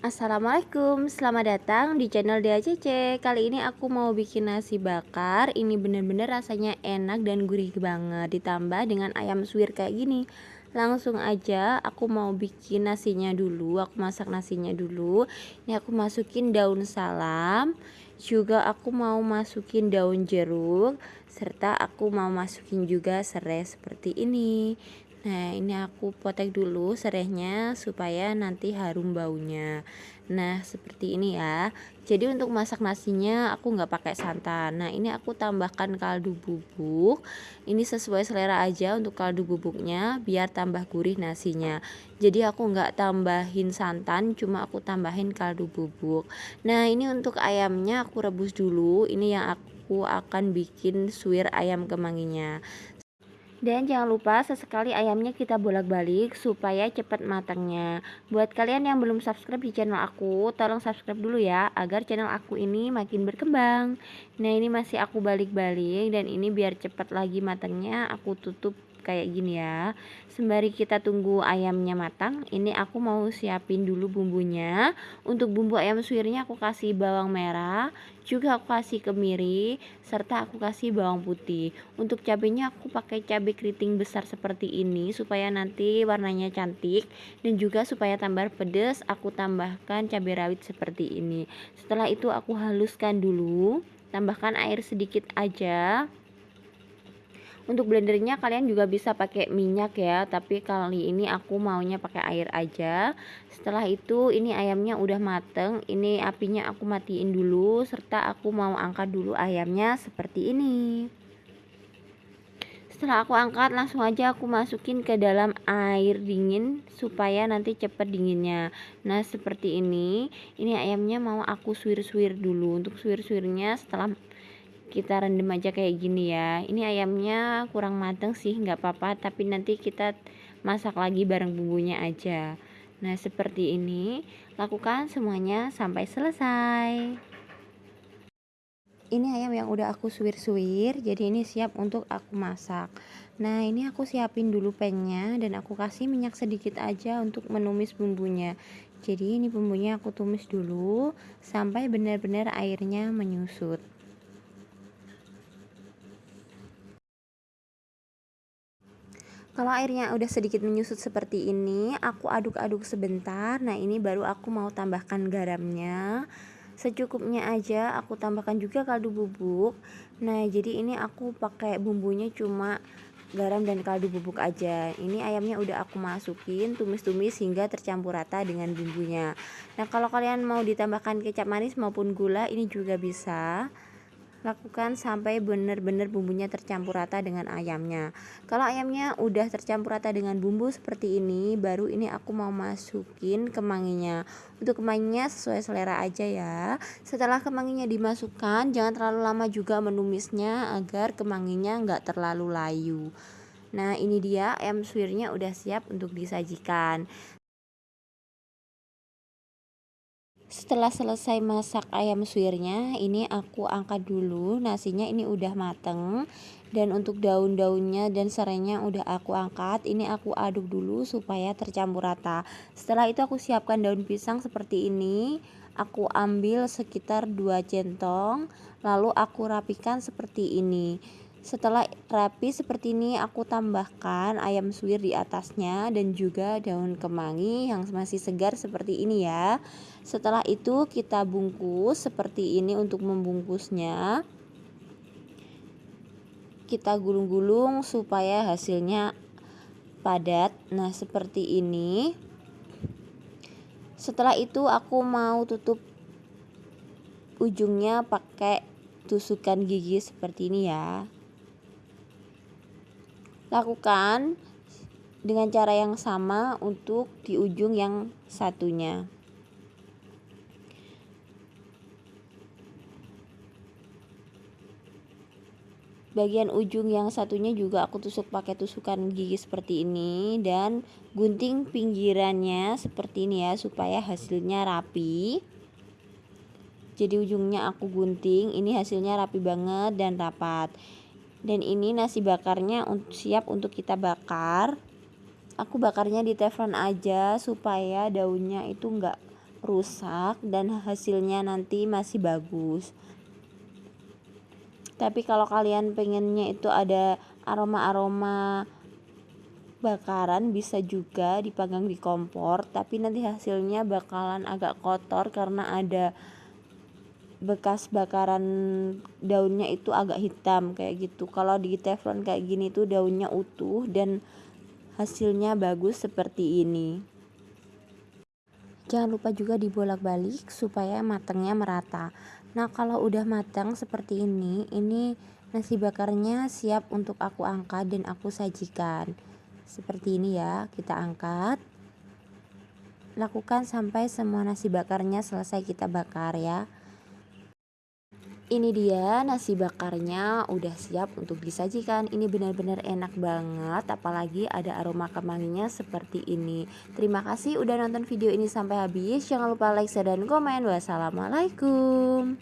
Assalamualaikum, selamat datang di channel DACC Kali ini aku mau bikin nasi bakar. Ini bener-bener rasanya enak dan gurih banget. Ditambah dengan ayam suwir kayak gini. Langsung aja aku mau bikin nasinya dulu. Aku masak nasinya dulu. Ini aku masukin daun salam. Juga aku mau masukin daun jeruk. Serta aku mau masukin juga serai seperti ini Nah ini aku potek dulu serehnya supaya nanti harum baunya. Nah seperti ini ya. Jadi untuk masak nasinya aku nggak pakai santan. Nah ini aku tambahkan kaldu bubuk. Ini sesuai selera aja untuk kaldu bubuknya Biar tambah gurih nasinya. Jadi aku nggak tambahin santan Cuma aku tambahin kaldu bubuk. Nah ini untuk ayamnya aku rebus dulu. Ini yang aku akan bikin suwir ayam kemanginya dan jangan lupa sesekali ayamnya kita bolak-balik supaya cepat matangnya. Buat kalian yang belum subscribe di channel aku, tolong subscribe dulu ya agar channel aku ini makin berkembang. Nah, ini masih aku balik-balik dan ini biar cepat lagi matangnya aku tutup kayak gini ya. Sembari kita tunggu ayamnya matang ini aku mau siapin dulu bumbunya. Untuk bumbu ayam suwirnya aku kasih bawang merah juga aku kasih kemiri serta aku kasih bawang putih. Untuk cabenya aku pakai cabai keriting besar seperti ini supaya nanti warnanya cantik. Dan juga supaya tambah pedas aku tambahkan cabai rawit seperti ini. Setelah itu aku haluskan dulu tambahkan air sedikit aja untuk blendernya kalian juga bisa pakai minyak ya tapi kali ini aku maunya pakai air aja. Setelah itu ini ayamnya udah mateng ini apinya aku matiin dulu serta aku mau angkat dulu ayamnya seperti ini. Setelah aku angkat langsung aja aku masukin ke dalam air dingin supaya nanti cepet dinginnya. Nah seperti ini. Ini ayamnya mau aku suwir-suwir dulu. Untuk suwir-suwirnya setelah kita rendam aja kayak gini ya. Ini ayamnya kurang mateng sih nggak apa-apa. Tapi nanti kita masak lagi bareng bumbunya aja. Nah seperti ini. Lakukan semuanya sampai selesai. Ini ayam yang udah aku suwir-suwir jadi ini siap untuk aku masak. Nah ini aku siapin dulu pennya dan aku kasih minyak sedikit aja untuk menumis bumbunya. Jadi ini bumbunya aku tumis dulu sampai benar-benar airnya menyusut Kalau airnya udah sedikit menyusut seperti ini, aku aduk-aduk sebentar. Nah, ini baru aku mau tambahkan garamnya. Secukupnya aja aku tambahkan juga kaldu bubuk. Nah, jadi ini aku pakai bumbunya cuma garam dan kaldu bubuk aja. Ini ayamnya udah aku masukin, tumis-tumis hingga tercampur rata dengan bumbunya. Nah, kalau kalian mau ditambahkan kecap manis maupun gula, ini juga bisa lakukan sampai benar-benar bumbunya tercampur rata dengan ayamnya. Kalau ayamnya udah tercampur rata dengan bumbu seperti ini baru ini aku mau masukin kemanginya. Untuk kemanginya sesuai selera aja ya. Setelah kemanginya dimasukkan jangan terlalu lama juga menumisnya agar kemanginya nggak terlalu layu. Nah ini dia ayam suwirnya udah siap untuk disajikan setelah selesai masak ayam suwirnya ini aku angkat dulu nasinya ini udah mateng. Dan untuk daun-daunnya dan serainya udah aku angkat ini aku aduk dulu supaya tercampur rata. Setelah itu aku siapkan daun pisang seperti ini. Aku ambil sekitar 2 centong lalu aku rapikan seperti ini setelah rapi seperti ini aku tambahkan ayam suwir di atasnya dan juga daun kemangi yang masih segar seperti ini ya. Setelah itu kita bungkus seperti ini untuk membungkusnya. Kita gulung-gulung supaya hasilnya padat. Nah, seperti ini. Setelah itu aku mau tutup ujungnya pakai tusukan gigi seperti ini ya lakukan dengan cara yang sama untuk di ujung yang satunya. Bagian ujung yang satunya juga aku tusuk pakai tusukan gigi seperti ini dan gunting pinggirannya seperti ini ya supaya hasilnya rapi. Jadi ujungnya aku gunting ini hasilnya rapi banget dan rapat dan ini nasi bakarnya siap untuk kita bakar. Aku bakarnya di teflon aja supaya daunnya itu enggak rusak dan hasilnya nanti masih bagus. Tapi kalau kalian pengennya itu ada aroma-aroma bakaran bisa juga dipanggang di kompor. Tapi nanti hasilnya bakalan agak kotor karena ada bekas bakaran daunnya itu agak hitam kayak gitu. Kalau di teflon kayak gini tuh daunnya utuh dan hasilnya bagus seperti ini. Jangan lupa juga dibolak-balik supaya matangnya merata. Nah kalau udah matang seperti ini ini nasi bakarnya siap untuk aku angkat dan aku sajikan. Seperti ini ya kita angkat. Lakukan sampai semua nasi bakarnya selesai kita bakar ya ini dia nasi bakarnya udah siap untuk disajikan. Ini benar-benar enak banget apalagi ada aroma kemanginya seperti ini. Terima kasih udah nonton video ini sampai habis. Jangan lupa like share dan komen. Wassalamualaikum